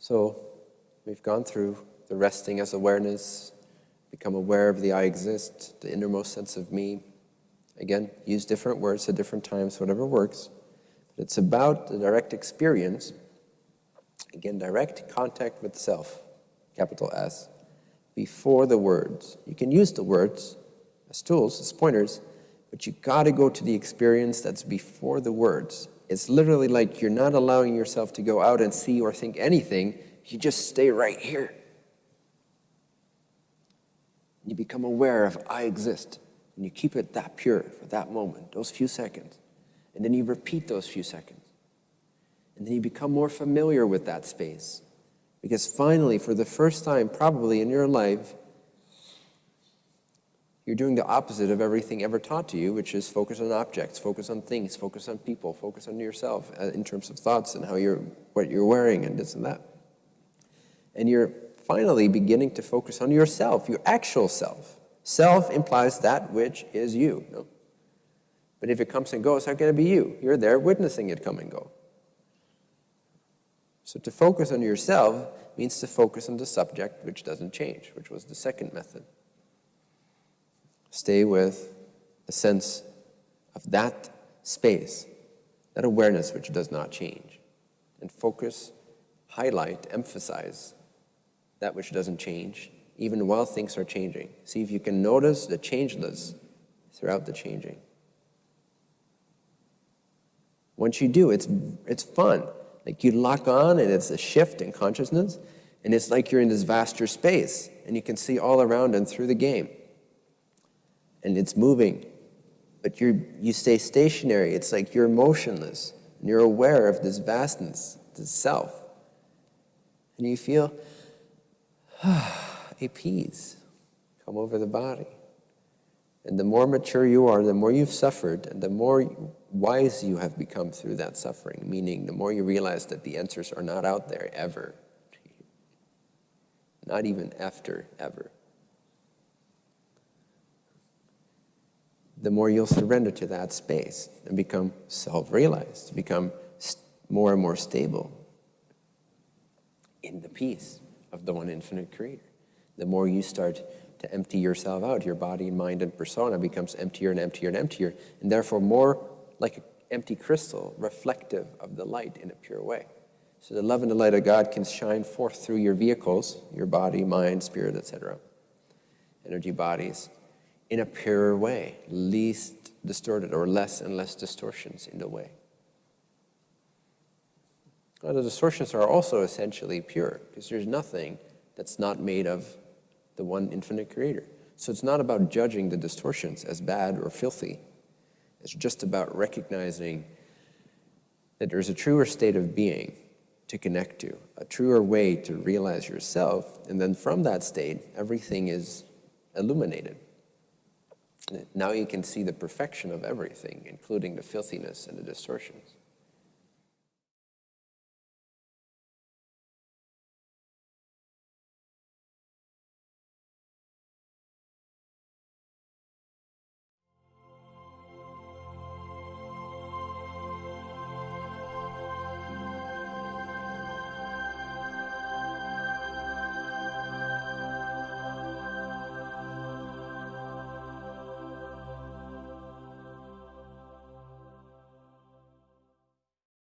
So we've gone through the resting as awareness, become aware of the I exist, the innermost sense of me. Again, use different words at different times, whatever works. But it's about the direct experience, again, direct contact with self, capital S, before the words. You can use the words as tools, as pointers, but you got to go to the experience that's before the words. It's literally like you're not allowing yourself to go out and see or think anything. You just stay right here. You become aware of I exist. And you keep it that pure for that moment, those few seconds. And then you repeat those few seconds. And then you become more familiar with that space. Because finally, for the first time probably in your life, you're doing the opposite of everything ever taught to you, which is focus on objects, focus on things, focus on people, focus on yourself uh, in terms of thoughts and how you're, what you're wearing and this and that. And you're finally beginning to focus on yourself, your actual self. Self implies that which is you. No? But if it comes and goes, how can it be you? You're there witnessing it come and go. So to focus on yourself means to focus on the subject which doesn't change, which was the second method. Stay with a sense of that space, that awareness which does not change. And focus, highlight, emphasize that which doesn't change, even while things are changing. See if you can notice the changeless throughout the changing. Once you do, it's, it's fun. Like you lock on and it's a shift in consciousness, and it's like you're in this vaster space, and you can see all around and through the game and it's moving, but you you stay stationary. It's like you're motionless, and you're aware of this vastness, this self. And you feel a peace come over the body. And the more mature you are, the more you've suffered, and the more wise you have become through that suffering, meaning the more you realize that the answers are not out there ever. Not even after ever. The more you'll surrender to that space and become self-realized, become more and more stable in the peace of the one infinite creator. The more you start to empty yourself out, your body, mind, and persona becomes emptier and emptier and emptier, and therefore more like an empty crystal, reflective of the light in a pure way. So the love and the light of God can shine forth through your vehicles, your body, mind, spirit, etc., energy bodies, in a purer way, least distorted or less and less distortions in the way. The distortions are also essentially pure because there's nothing that's not made of the one infinite creator. So it's not about judging the distortions as bad or filthy. It's just about recognizing that there's a truer state of being to connect to, a truer way to realize yourself, and then from that state, everything is illuminated. Now you can see the perfection of everything, including the filthiness and the distortions.